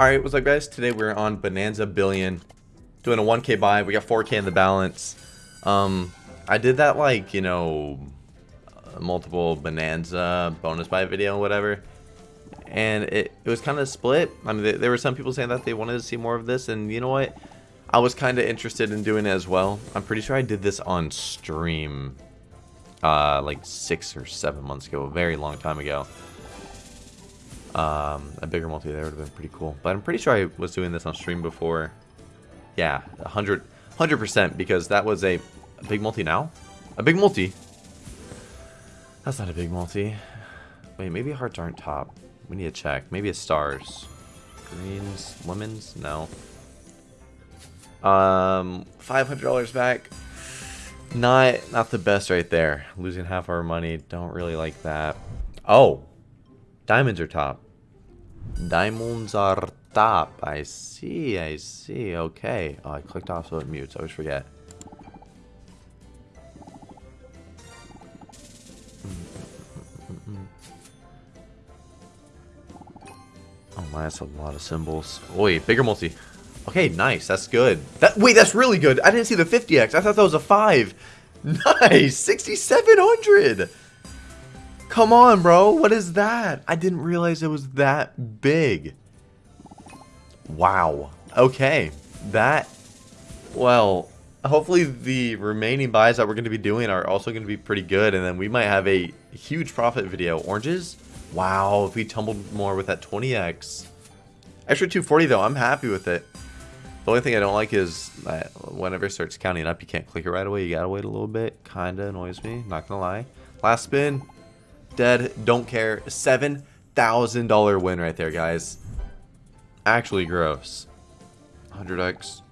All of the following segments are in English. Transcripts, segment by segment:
Alright, what's up guys? Today we're on Bonanza Billion. Doing a 1k buy. We got 4k in the balance. Um, I did that like, you know, multiple Bonanza bonus buy video whatever. And it, it was kind of split. I mean, there were some people saying that they wanted to see more of this. And you know what? I was kind of interested in doing it as well. I'm pretty sure I did this on stream uh, like six or seven months ago. A very long time ago. Um, a bigger multi there would have been pretty cool. But I'm pretty sure I was doing this on stream before. Yeah, 100, 100% because that was a, a big multi now? A big multi? That's not a big multi. Wait, maybe hearts aren't top. We need to check. Maybe it's stars. Greens, lemons? No. Um, $500 back. Not, not the best right there. Losing half our money. Don't really like that. Oh, Diamonds are top. Diamonds are top. I see, I see. Okay. Oh, I clicked off so it mutes. I always forget. Oh my, that's a lot of symbols. Wait, bigger multi. Okay, nice. That's good. That Wait, that's really good. I didn't see the 50x. I thought that was a 5. Nice. 6,700. Come on, bro. What is that? I didn't realize it was that big. Wow. Okay. That, well, hopefully the remaining buys that we're going to be doing are also going to be pretty good. And then we might have a huge profit video. Oranges? Wow. If we tumbled more with that 20x. Extra 240 though. I'm happy with it. The only thing I don't like is that whenever it starts counting up, you can't click it right away. You gotta wait a little bit. Kinda annoys me. Not gonna lie. Last spin. Dead. Don't care. $7,000 win right there, guys. Actually gross. 100x.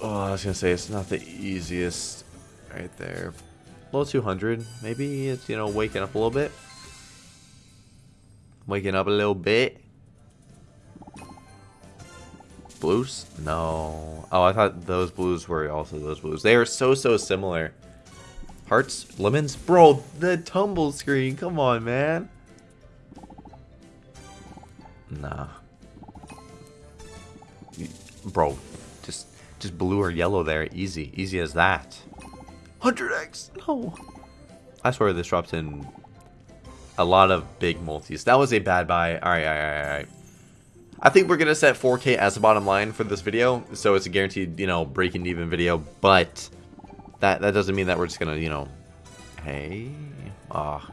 Oh, I was going to say, it's not the easiest right there. Low 200. Maybe it's, you know, waking up a little bit. Waking up a little bit. Blues? No. Oh, I thought those blues were also those blues. They are so, so similar. Hearts? Lemons? Bro, the tumble screen. Come on, man. Nah. Bro, just just blue or yellow there. Easy. Easy as that. 100x? No. I swear this drops in a lot of big multis. That was a bad buy. Alright, alright, alright. I think we're going to set 4K as the bottom line for this video. So it's a guaranteed, you know, breaking even video. But that that doesn't mean that we're just gonna, you know, hey, ah.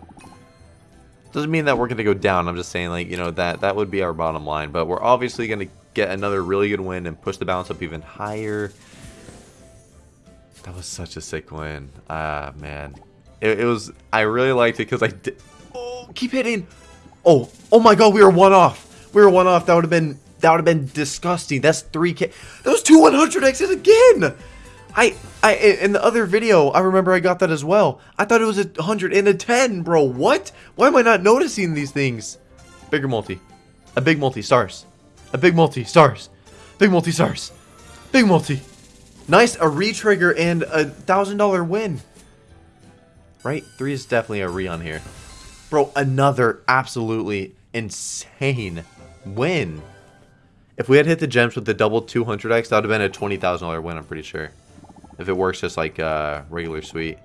Doesn't mean that we're gonna go down. I'm just saying, like, you know, that that would be our bottom line. But we're obviously gonna get another really good win and push the balance up even higher. That was such a sick win. Ah, man. It, it was. I really liked it because I did. Oh, keep hitting. Oh, oh my God, we were one off. We were one off. That would have been. That would have been disgusting. That's 3K. Those two 100Xs again. I, I, in the other video, I remember I got that as well. I thought it was a 100 and a 10, bro. What? Why am I not noticing these things? Bigger multi. A big multi, stars. A big multi, stars. Big multi, stars. Big multi. Nice, a re-trigger and a $1,000 win. Right? Three is definitely a re on here. Bro, another absolutely insane win. If we had hit the gems with the double 200x, that would have been a $20,000 win, I'm pretty sure. If it works just like uh, regular sweet.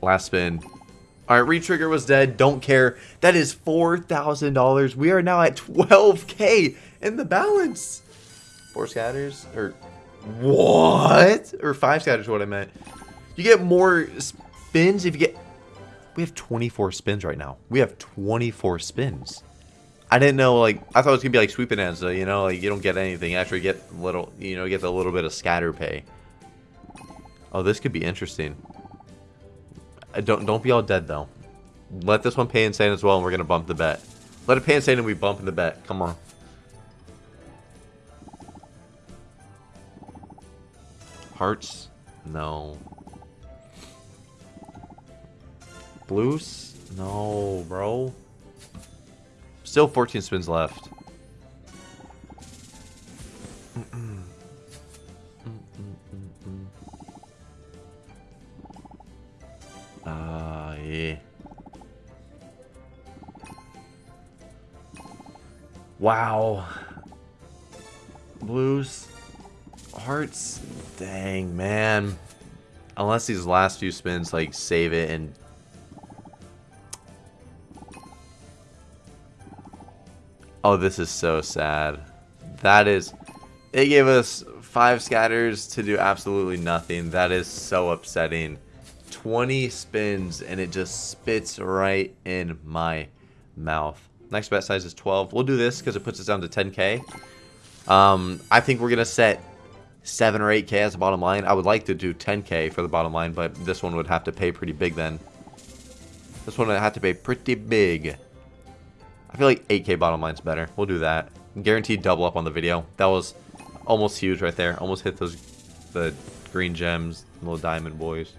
Last spin. Alright, retrigger was dead. Don't care. That is $4,000. We are now at 12k in the balance. Four scatters? Or what? Or five scatters what I meant. You get more spins if you get... We have 24 spins right now. We have 24 spins. I didn't know, like, I thought it was going to be like Sweet Bonanza, you know, like, you don't get anything, after you get little, you know, get a little bit of scatter pay. Oh, this could be interesting. Uh, don't, don't be all dead, though. Let this one pay insane as well, and we're going to bump the bet. Let it pay insane and we bump in the bet. Come on. Hearts? No. Blues? No, bro. Still 14 spins left. Ah, yeah. Wow. Blues. Hearts. Dang, man. Unless these last few spins, like, save it and Oh, this is so sad. That is... It gave us five scatters to do absolutely nothing. That is so upsetting. 20 spins and it just spits right in my mouth. Next bet size is 12. We'll do this because it puts us down to 10k. Um, I think we're going to set 7 or 8k as the bottom line. I would like to do 10k for the bottom line, but this one would have to pay pretty big then. This one would have to pay pretty big. I feel like 8k bottom line's better. We'll do that. Guaranteed double up on the video. That was almost huge right there. Almost hit those the green gems, little diamond boys,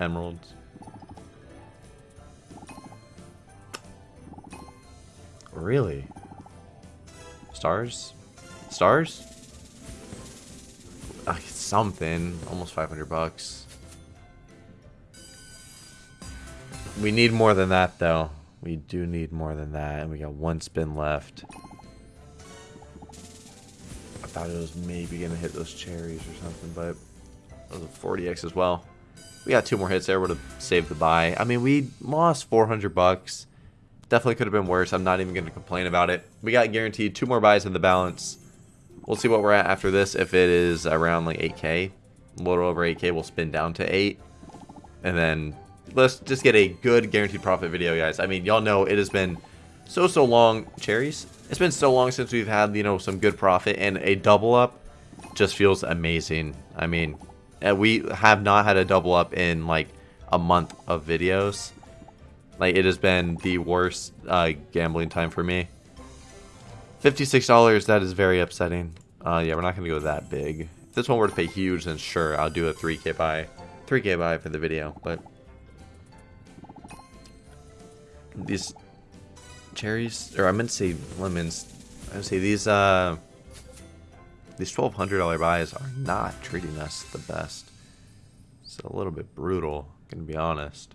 emeralds. Really? Stars? Stars? Uh, something. Almost 500 bucks. We need more than that, though. We do need more than that, and we got one spin left. I thought it was maybe going to hit those cherries or something, but it was a 40x as well. We got two more hits there, would have saved the buy. I mean, we lost 400 bucks. Definitely could have been worse. I'm not even going to complain about it. We got guaranteed two more buys in the balance. We'll see what we're at after this. If it is around like 8k, a little over 8k, we'll spin down to 8. And then let's just get a good guaranteed profit video, guys. I mean, y'all know it has been so, so long. Cherries? It's been so long since we've had, you know, some good profit. And a double up just feels amazing. I mean, we have not had a double up in like a month of videos. Like, it has been the worst uh, gambling time for me. $56, that is very upsetting. Uh, yeah, we're not going to go that big. If this one were to pay huge, then sure, I'll do a 3k buy. 3k buy for the video, but... These cherries, or I meant to say lemons. I would say these, uh... These $1,200 buys are not treating us the best. It's a little bit brutal, gonna be honest.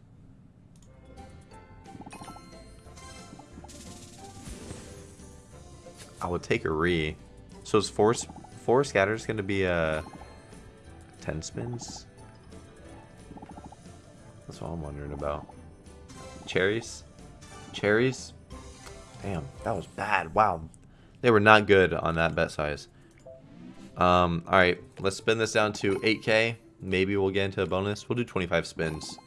I would take a re. So is four four scatters to be a uh, ten spins? That's what I'm wondering about. Cherries, cherries. Damn, that was bad. Wow, they were not good on that bet size. Um, all right, let's spin this down to 8k. Maybe we'll get into a bonus. We'll do 25 spins.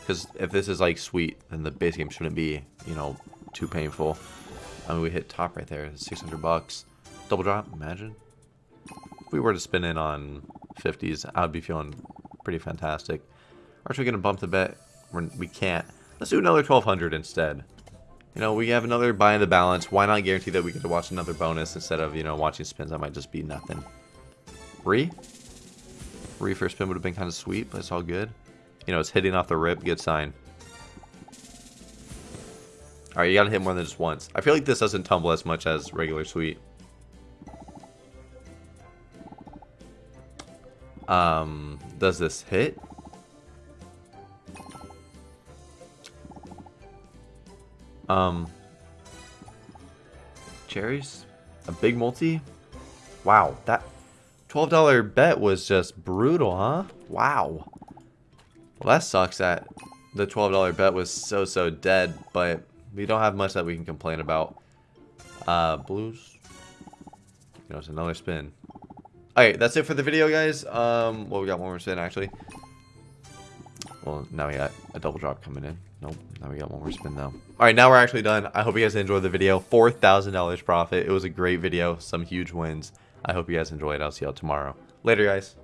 Because if this is like sweet, then the base game shouldn't be, you know, too painful. I mean, we hit top right there, 600 bucks. Double drop, imagine. If we were to spin in on 50s, I would be feeling pretty fantastic. Aren't we going to bump the bet? We're, we can't. Let's do another 1200 instead. You know, we have another buy in the balance. Why not guarantee that we get to watch another bonus instead of, you know, watching spins that might just be nothing. Re? Re for spin would have been kind of sweet, but it's all good. You know, it's hitting off the rip. Good sign. Alright, you gotta hit more than just once. I feel like this doesn't tumble as much as regular sweet. Um, does this hit? Um, cherries? A big multi? Wow, that $12 bet was just brutal, huh? Wow. Well, that sucks that the $12 bet was so, so dead, but we don't have much that we can complain about. Uh, blues. You know, it's another spin. Alright, that's it for the video, guys. Um, well, we got one more spin, actually. Well, now we got a double drop coming in. Nope, now we got one more spin, though. Alright, now we're actually done. I hope you guys enjoyed the video. $4,000 profit. It was a great video. Some huge wins. I hope you guys enjoyed. I'll see y'all tomorrow. Later, guys.